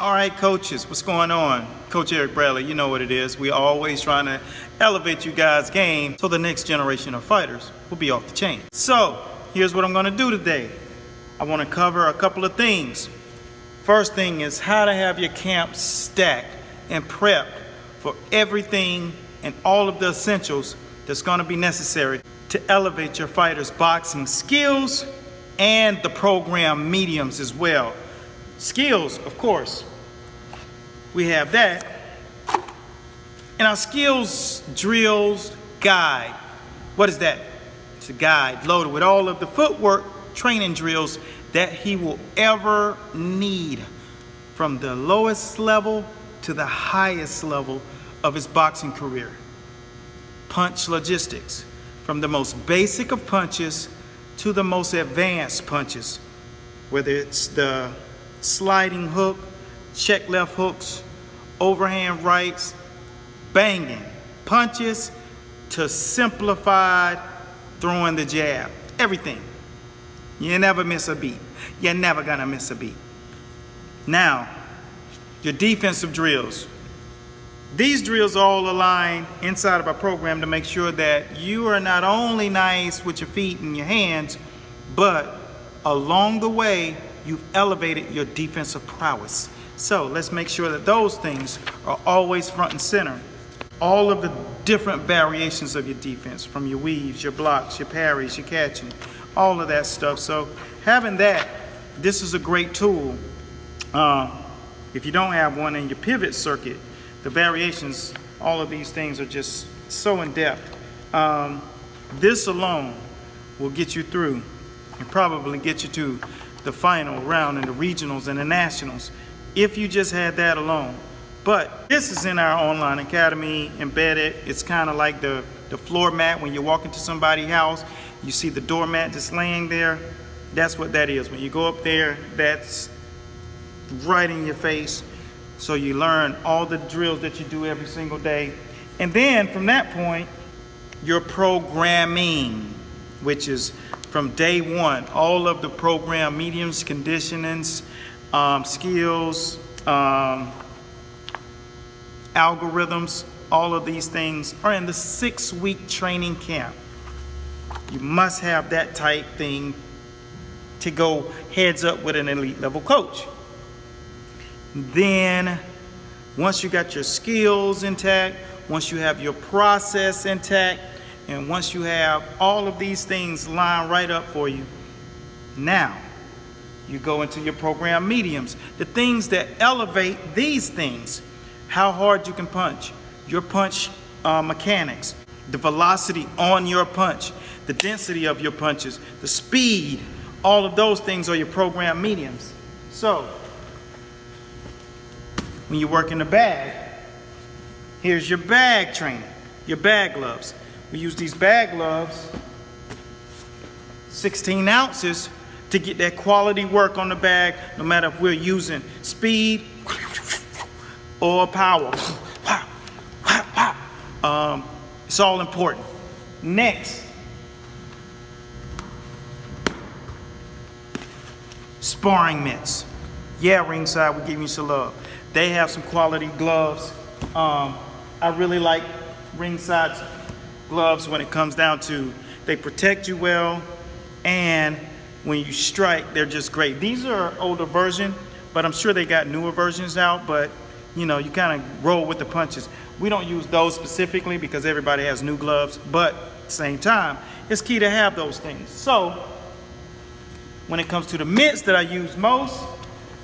All right, coaches, what's going on? Coach Eric Bradley, you know what it is. We're always trying to elevate you guys' game so the next generation of fighters will be off the chain. So, here's what I'm gonna do today. I wanna cover a couple of things. First thing is how to have your camp stacked and prepped for everything and all of the essentials that's gonna be necessary to elevate your fighters' boxing skills and the program mediums as well. Skills, of course, we have that. And our skills drills guide. What is that? It's a guide loaded with all of the footwork training drills that he will ever need from the lowest level to the highest level of his boxing career. Punch logistics, from the most basic of punches to the most advanced punches, whether it's the sliding hook, check left hooks, overhand rights, banging punches to simplified throwing the jab. Everything. You never miss a beat. You're never gonna miss a beat. Now, your defensive drills. These drills all align inside of our program to make sure that you are not only nice with your feet and your hands, but along the way, you've elevated your defensive prowess. So let's make sure that those things are always front and center. All of the different variations of your defense, from your weaves, your blocks, your parries, your catching, all of that stuff. So having that, this is a great tool. Uh, if you don't have one in your pivot circuit, the variations, all of these things are just so in depth. Um, this alone will get you through and probably get you to the final round in the regionals and the nationals if you just had that alone. But this is in our online academy embedded. It's kind of like the, the floor mat when you walk into somebody's house, you see the doormat just laying there. That's what that is. When you go up there, that's right in your face. So you learn all the drills that you do every single day. And then from that point, your programming, which is from day one, all of the program mediums, conditionings, um, skills, um, algorithms, all of these things are in the six week training camp. You must have that type thing to go heads up with an elite level coach. Then, once you got your skills intact, once you have your process intact, and once you have all of these things lined right up for you, now you go into your program mediums. The things that elevate these things, how hard you can punch, your punch uh, mechanics, the velocity on your punch, the density of your punches, the speed, all of those things are your program mediums. So, when you work in the bag, here's your bag training, your bag gloves. We use these bag gloves, 16 ounces, to get that quality work on the bag, no matter if we're using speed or power. Um, it's all important. Next, sparring mitts. Yeah, ringside, we're giving you some love. They have some quality gloves. Um, I really like ringside gloves when it comes down to they protect you well and when you strike, they're just great. These are older version, but I'm sure they got newer versions out, but you know, you kind of roll with the punches. We don't use those specifically because everybody has new gloves, but same time, it's key to have those things. So, when it comes to the mitts that I use most,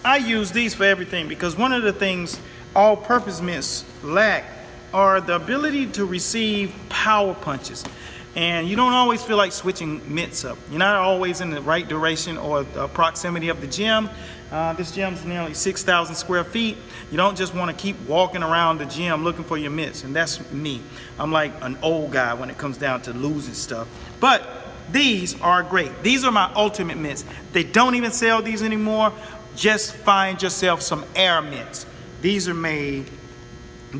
I use these for everything because one of the things all-purpose mitts lack are the ability to receive power punches and you don't always feel like switching mitts up. You're not always in the right duration or the proximity of the gym. Uh, this gym's nearly 6,000 square feet. You don't just want to keep walking around the gym looking for your mitts, and that's me. I'm like an old guy when it comes down to losing stuff. But these are great. These are my ultimate mitts. They don't even sell these anymore. Just find yourself some air mitts. These are made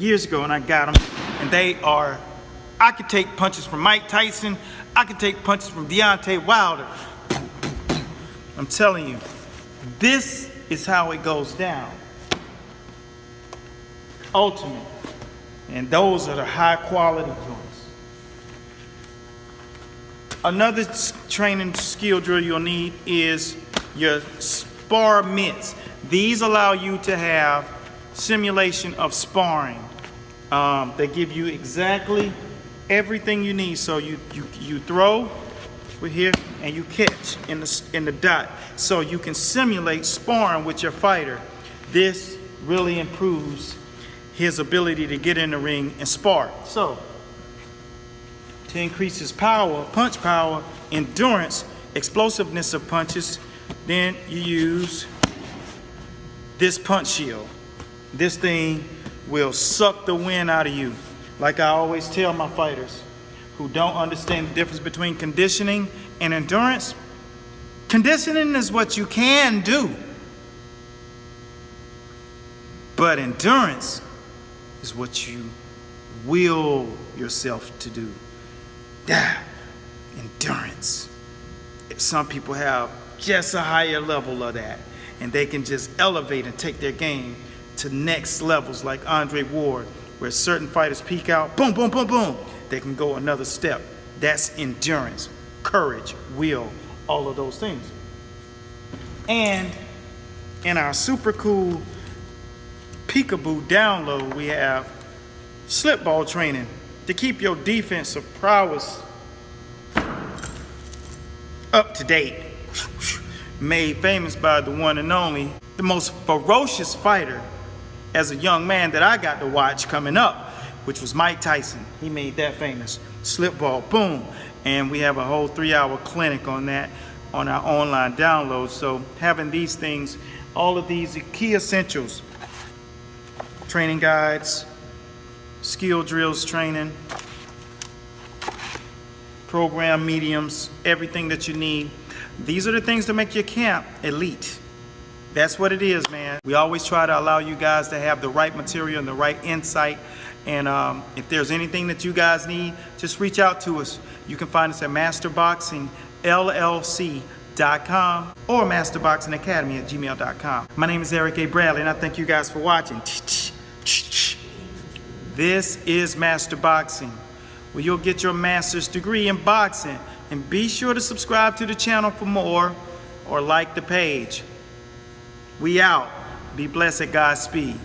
years ago, and I got them, and they are I could take punches from Mike Tyson. I could take punches from Deontay Wilder. I'm telling you, this is how it goes down. ultimate. And those are the high quality joints. Another training skill drill you'll need is your spar mitts. These allow you to have simulation of sparring. Um, they give you exactly everything you need. So you, you, you throw with here and you catch in the, in the dot. So you can simulate sparring with your fighter. This really improves his ability to get in the ring and spar. So to increase his power, punch power, endurance, explosiveness of punches, then you use this punch shield. This thing will suck the wind out of you. Like I always tell my fighters who don't understand the difference between conditioning and endurance, conditioning is what you can do. But endurance is what you will yourself to do. Yeah, endurance. Some people have just a higher level of that, and they can just elevate and take their game to next levels, like Andre Ward, where certain fighters peak out, boom, boom, boom, boom. They can go another step. That's endurance, courage, will, all of those things. And in our super cool peekaboo download, we have slip ball training to keep your defensive prowess up to date. Made famous by the one and only, the most ferocious fighter as a young man that I got to watch coming up, which was Mike Tyson. He made that famous. Slip ball, boom. And we have a whole three hour clinic on that on our online download. So having these things, all of these key essentials, training guides, skill drills training, program mediums, everything that you need. These are the things that make your camp elite. That's what it is, man. We always try to allow you guys to have the right material and the right insight. And um, if there's anything that you guys need, just reach out to us. You can find us at masterboxingllc.com or masterboxingacademy at gmail.com. My name is Eric A. Bradley, and I thank you guys for watching. This is Master Boxing, where you'll get your master's degree in boxing. And be sure to subscribe to the channel for more or like the page. We out. Be blessed Godspeed.